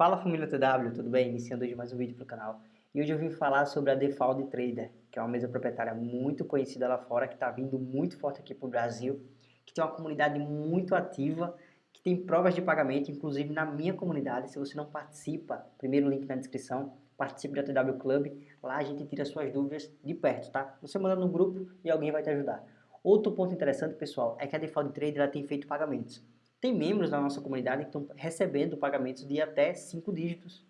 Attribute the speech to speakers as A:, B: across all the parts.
A: Fala família TW, tudo bem? Iniciando hoje mais um vídeo para o canal. E hoje eu vim falar sobre a Default Trader, que é uma mesa proprietária muito conhecida lá fora, que está vindo muito forte aqui para o Brasil, que tem uma comunidade muito ativa, que tem provas de pagamento, inclusive na minha comunidade. Se você não participa, primeiro link na descrição, participe da TW Club, lá a gente tira suas dúvidas de perto, tá? Você manda no grupo e alguém vai te ajudar. Outro ponto interessante, pessoal, é que a Default Trader ela tem feito pagamentos. Tem membros da nossa comunidade que estão recebendo pagamentos de até 5 dígitos,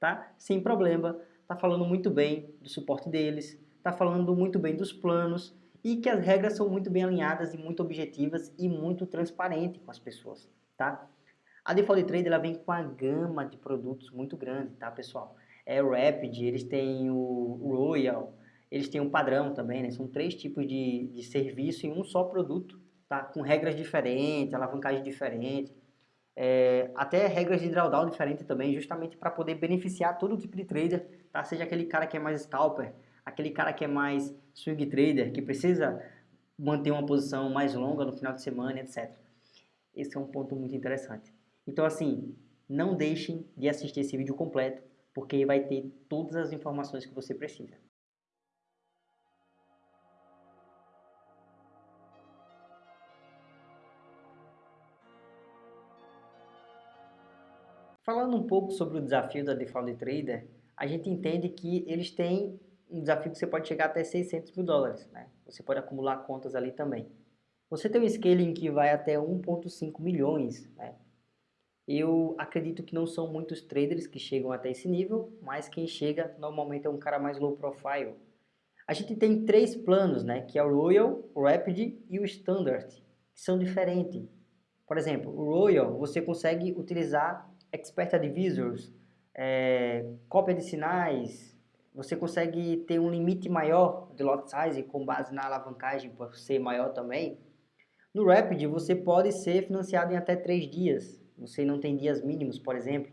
A: tá? Sem problema, tá falando muito bem do suporte deles, tá falando muito bem dos planos e que as regras são muito bem alinhadas e muito objetivas e muito transparentes com as pessoas, tá? A Default Trade ela vem com uma gama de produtos muito grande, tá, pessoal? É o Rapid, eles têm o Royal, eles têm um padrão também, né? São três tipos de, de serviço em um só produto, tá? com regras diferentes, alavancagem diferente, é, até regras de drawdown diferente também, justamente para poder beneficiar todo tipo de trader, tá? seja aquele cara que é mais scalper, aquele cara que é mais swing trader, que precisa manter uma posição mais longa no final de semana, etc. Esse é um ponto muito interessante. Então, assim, não deixem de assistir esse vídeo completo, porque vai ter todas as informações que você precisa. Falando um pouco sobre o desafio da Default Trader, a gente entende que eles têm um desafio que você pode chegar até 600 mil dólares. Né? Você pode acumular contas ali também. Você tem um scaling que vai até 1.5 milhões. Né? Eu acredito que não são muitos traders que chegam até esse nível, mas quem chega normalmente é um cara mais low profile. A gente tem três planos, né? que é o Royal, o Rapid e o Standard, que são diferentes. Por exemplo, o Royal você consegue utilizar Expert Advisors, é, cópia de sinais, você consegue ter um limite maior de lot size com base na alavancagem por ser maior também. No Rapid você pode ser financiado em até 3 dias, você não tem dias mínimos, por exemplo.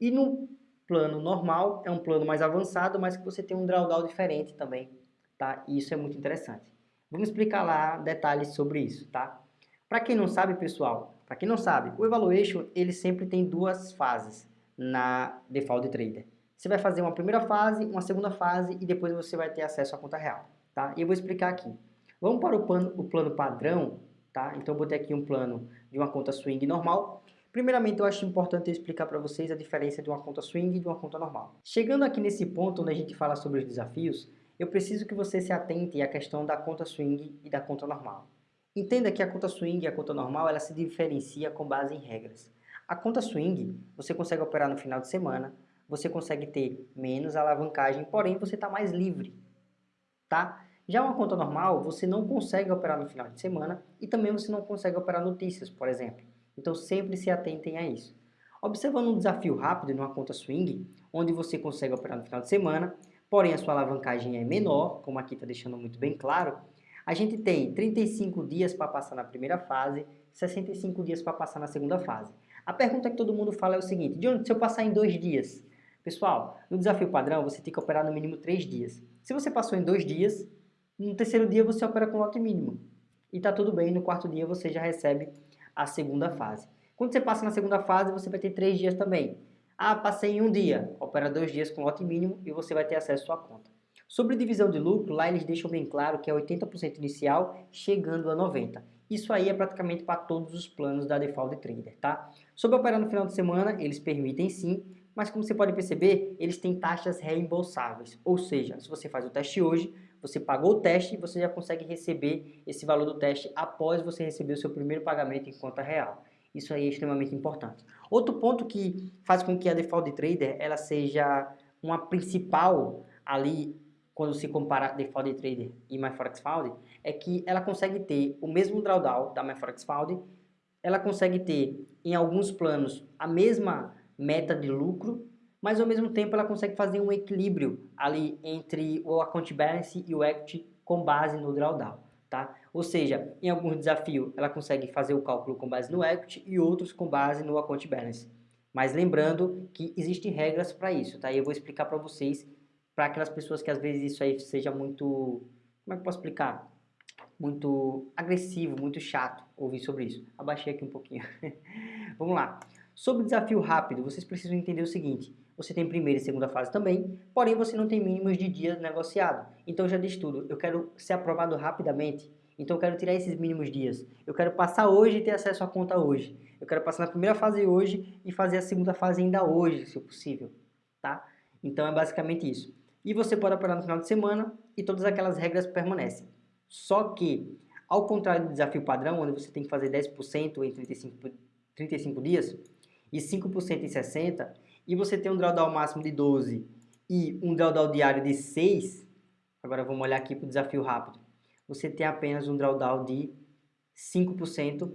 A: E no plano normal, é um plano mais avançado, mas que você tem um drawdown diferente também, tá? E isso é muito interessante. Vamos explicar lá detalhes sobre isso, tá? Para quem não sabe, pessoal, para quem não sabe, o Evaluation ele sempre tem duas fases na Default Trader. Você vai fazer uma primeira fase, uma segunda fase e depois você vai ter acesso à conta real. Tá? E eu vou explicar aqui. Vamos para o plano, o plano padrão. Tá? Então eu botei aqui um plano de uma conta swing normal. Primeiramente, eu acho importante eu explicar para vocês a diferença de uma conta swing e de uma conta normal. Chegando aqui nesse ponto onde a gente fala sobre os desafios, eu preciso que você se atente à questão da conta swing e da conta normal. Entenda que a conta swing e a conta normal ela se diferencia com base em regras. A conta swing você consegue operar no final de semana, você consegue ter menos alavancagem, porém você está mais livre, tá? Já uma conta normal, você não consegue operar no final de semana e também você não consegue operar notícias, por exemplo. Então sempre se atentem a isso. Observando um desafio rápido numa conta swing, onde você consegue operar no final de semana, porém a sua alavancagem é menor, como aqui está deixando muito bem claro, a gente tem 35 dias para passar na primeira fase, 65 dias para passar na segunda fase. A pergunta que todo mundo fala é o seguinte, John, se eu passar em dois dias? Pessoal, no desafio padrão você tem que operar no mínimo três dias. Se você passou em dois dias, no terceiro dia você opera com lote mínimo. E está tudo bem, no quarto dia você já recebe a segunda fase. Quando você passa na segunda fase, você vai ter três dias também. Ah, passei em um dia, opera dois dias com lote mínimo e você vai ter acesso à sua conta. Sobre divisão de lucro, lá eles deixam bem claro que é 80% inicial, chegando a 90%. Isso aí é praticamente para todos os planos da Default Trader, tá? Sobre operar no final de semana, eles permitem sim, mas como você pode perceber, eles têm taxas reembolsáveis. Ou seja, se você faz o teste hoje, você pagou o teste e você já consegue receber esse valor do teste após você receber o seu primeiro pagamento em conta real. Isso aí é extremamente importante. Outro ponto que faz com que a Default Trader ela seja uma principal ali quando se compara Default Trader e MyForexFound, é que ela consegue ter o mesmo drawdown da MyForexFound, ela consegue ter em alguns planos a mesma meta de lucro, mas ao mesmo tempo ela consegue fazer um equilíbrio ali entre o account balance e o equity com base no drawdown, tá? Ou seja, em alguns desafios ela consegue fazer o cálculo com base no equity e outros com base no account balance. Mas lembrando que existem regras para isso, tá? E eu vou explicar para vocês para aquelas pessoas que às vezes isso aí seja muito, como é que eu posso explicar? Muito agressivo, muito chato ouvir sobre isso. Abaixei aqui um pouquinho. Vamos lá. Sobre desafio rápido, vocês precisam entender o seguinte, você tem primeira e segunda fase também, porém você não tem mínimos de dias negociado. Então já disse tudo, eu quero ser aprovado rapidamente, então eu quero tirar esses mínimos dias. Eu quero passar hoje e ter acesso à conta hoje. Eu quero passar na primeira fase hoje e fazer a segunda fase ainda hoje, se possível, tá? Então é basicamente isso. E você pode operar no final de semana e todas aquelas regras permanecem. Só que, ao contrário do desafio padrão, onde você tem que fazer 10% em 35, 35 dias e 5% em 60, e você tem um drawdown máximo de 12 e um drawdown diário de 6, agora vamos olhar aqui para o desafio rápido você tem apenas um drawdown de 5%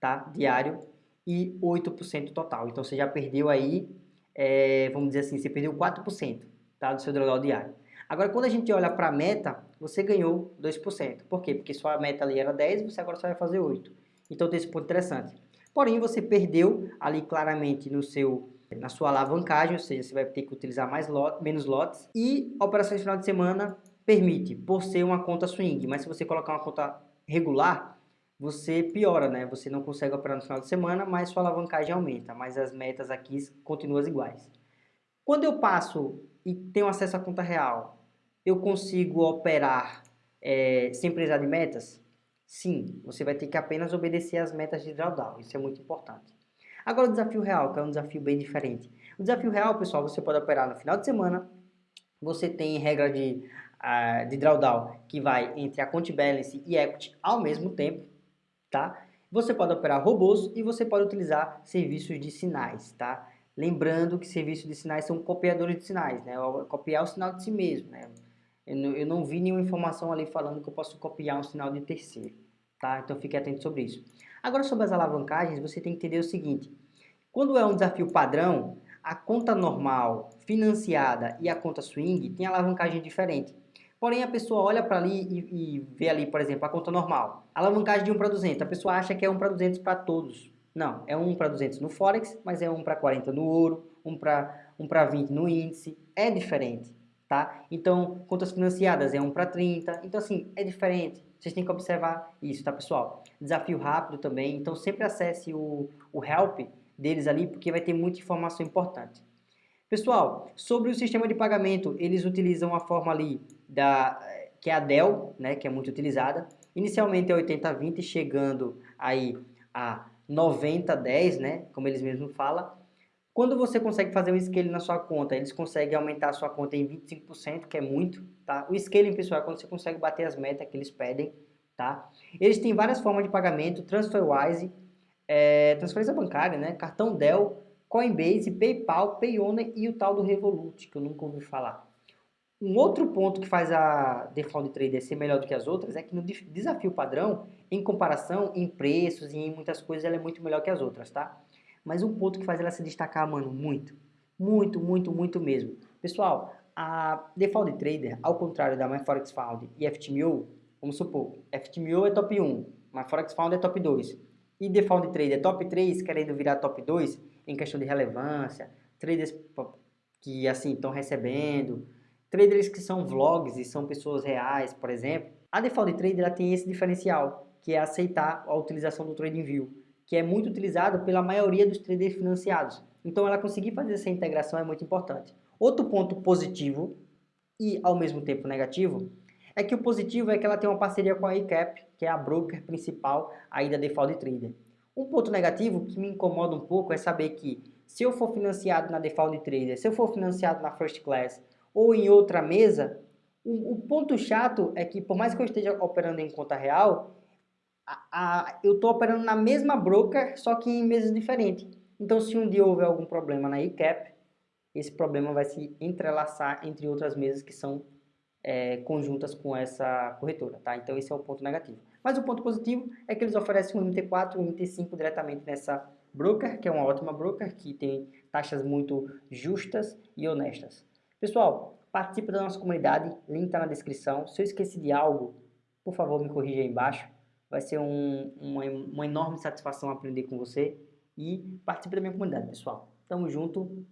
A: tá, diário e 8% total. Então você já perdeu aí, é, vamos dizer assim, você perdeu 4% tá, do seu drawdown diário. Agora quando a gente olha para a meta, você ganhou 2%. Por quê? Porque sua meta ali era 10, você agora só vai fazer 8. Então tem esse ponto interessante. Porém, você perdeu ali claramente no seu na sua alavancagem, ou seja, você vai ter que utilizar mais lot, menos lotes. E operações de final de semana, permite, por ser uma conta swing, mas se você colocar uma conta regular, você piora, né? Você não consegue operar no final de semana, mas sua alavancagem aumenta, mas as metas aqui continuam iguais. Quando eu passo e tenho acesso à conta real, eu consigo operar é, sem precisar de metas? Sim, você vai ter que apenas obedecer às metas de drawdown, isso é muito importante. Agora o desafio real, que é um desafio bem diferente. O desafio real, pessoal, você pode operar no final de semana, você tem regra de uh, de drawdown que vai entre a Count Balance e Equity ao mesmo tempo, tá? Você pode operar robôs e você pode utilizar serviços de sinais, tá? Lembrando que serviços de sinais são copiadores de sinais, né? Copiar o sinal de si mesmo, né? Eu não, eu não vi nenhuma informação ali falando que eu posso copiar um sinal de terceiro, tá? Então fique atento sobre isso. Agora sobre as alavancagens, você tem que entender o seguinte. Quando é um desafio padrão, a conta normal, financiada e a conta swing tem alavancagem diferente. Porém, a pessoa olha para ali e, e, vê ali, por exemplo, a conta normal. Alavancagem de 1 para 200. A pessoa acha que é 1 para 200 para todos. Não, é 1 para 200 no Forex, mas é 1 para 40 no ouro, 1 para 1 para 20 no índice. É diferente, tá? Então, contas financiadas é 1 para 30. Então, assim, é diferente. Vocês têm que observar isso, tá, pessoal? Desafio rápido também. Então, sempre acesse o, o help deles ali, porque vai ter muita informação importante. Pessoal, sobre o sistema de pagamento, eles utilizam a forma ali da que é a Dell, né, que é muito utilizada. Inicialmente é 80-20, chegando aí a 90-10, né, como eles mesmos falam. Quando você consegue fazer um scaling na sua conta, eles conseguem aumentar a sua conta em 25%, que é muito, tá? O scaling, pessoal, é quando você consegue bater as metas que eles pedem, tá? Eles têm várias formas de pagamento, TransferWise, é, transferência bancária, né? Cartão Dell, Coinbase, PayPal, Payoneer e o tal do Revolut, que eu nunca ouvi falar. Um outro ponto que faz a Default Trader ser melhor do que as outras é que no desafio padrão, em comparação, em preços e em muitas coisas, ela é muito melhor que as outras, tá? Mas um ponto que faz ela se destacar, mano, muito, muito, muito, muito mesmo. Pessoal, a Default Trader, ao contrário da MyForexFound e FTMO, vamos supor, FTMO é top 1, MyForexFound é top 2, e Default Trader é top 3, querendo virar top 2, em questão de relevância, traders que assim estão recebendo, traders que são vlogs e são pessoas reais, por exemplo. A Default Trader ela tem esse diferencial, que é aceitar a utilização do TradingView, que é muito utilizado pela maioria dos traders financiados. Então ela conseguir fazer essa integração é muito importante. Outro ponto positivo e ao mesmo tempo negativo é que o positivo é que ela tem uma parceria com a ICAP, que é a broker principal aí da Default Trader. Um ponto negativo que me incomoda um pouco é saber que se eu for financiado na Default Trader, se eu for financiado na First Class ou em outra mesa, o, o ponto chato é que por mais que eu esteja operando em conta real, a, a, eu estou operando na mesma broker, só que em mesas diferentes. Então se um dia houver algum problema na ICAP, esse problema vai se entrelaçar entre outras mesas que são é, conjuntas com essa corretora, tá? Então esse é o ponto negativo. Mas o ponto positivo é que eles oferecem um MT4 e um MT5 diretamente nessa broker, que é uma ótima broker, que tem taxas muito justas e honestas. Pessoal, participe da nossa comunidade, link está na descrição. Se eu esqueci de algo, por favor me corrija aí embaixo. Vai ser um, uma, uma enorme satisfação aprender com você e participe da minha comunidade, pessoal. Tamo junto,